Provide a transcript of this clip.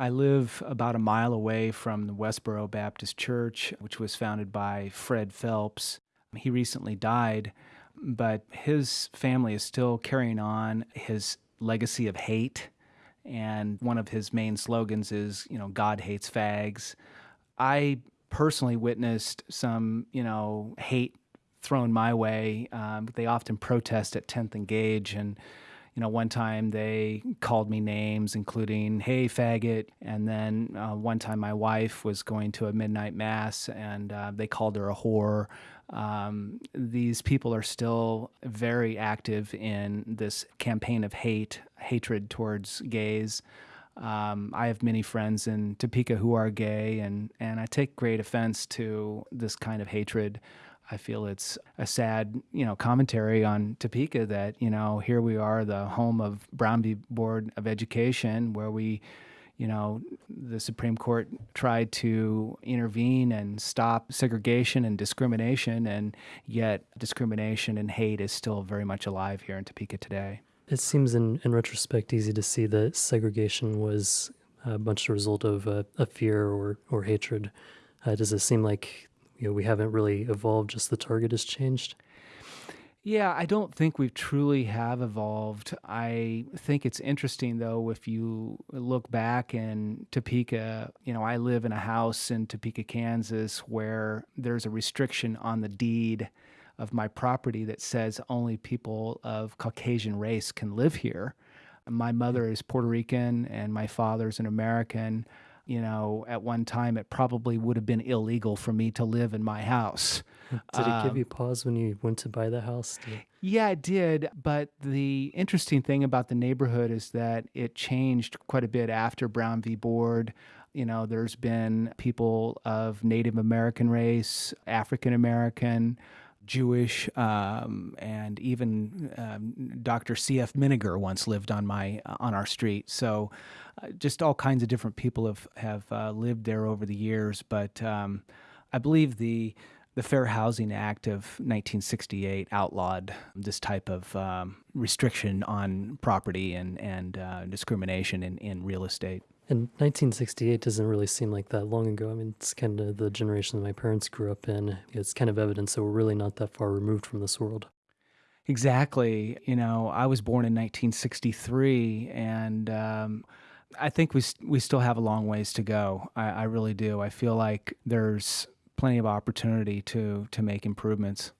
I live about a mile away from the Westboro Baptist Church, which was founded by Fred Phelps. He recently died, but his family is still carrying on his legacy of hate. And one of his main slogans is, you know, God hates fags. I personally witnessed some, you know, hate thrown my way. Um, they often protest at 10th and Gage, and you know, one time they called me names, including "Hey, faggot," and then uh, one time my wife was going to a midnight mass, and uh, they called her a whore. Um, these people are still very active in this campaign of hate, hatred towards gays. Um, I have many friends in Topeka who are gay, and, and I take great offense to this kind of hatred. I feel it's a sad, you know, commentary on Topeka that, you know, here we are, the home of Brown v. Board of Education, where we, you know, the Supreme Court tried to intervene and stop segregation and discrimination, and yet discrimination and hate is still very much alive here in Topeka today. It seems, in, in retrospect, easy to see that segregation was a bunch of result of a, a fear or, or hatred. Uh, does it seem like you know, we haven't really evolved, just the target has changed? Yeah, I don't think we truly have evolved. I think it's interesting though if you look back in Topeka, you know, I live in a house in Topeka, Kansas where there's a restriction on the deed of my property that says only people of Caucasian race can live here. My hmm. mother is Puerto Rican and my father's an American you know, at one time it probably would have been illegal for me to live in my house. Did it give um, you pause when you went to buy the house? Yeah, it did. But the interesting thing about the neighborhood is that it changed quite a bit after Brown v. Board. You know, there's been people of Native American race, African American, Jewish, um, and even um, Dr. C.F. Menninger once lived on my uh, on our street. So, uh, just all kinds of different people have have uh, lived there over the years. But um, I believe the the Fair Housing Act of 1968 outlawed this type of um, restriction on property and and uh, discrimination in, in real estate. And 1968 doesn't really seem like that long ago. I mean, it's kind of the generation that my parents grew up in. It's kind of evidence that we're really not that far removed from this world. Exactly. You know, I was born in 1963, and um, I think we we still have a long ways to go. I, I really do. I feel like there's plenty of opportunity to to make improvements.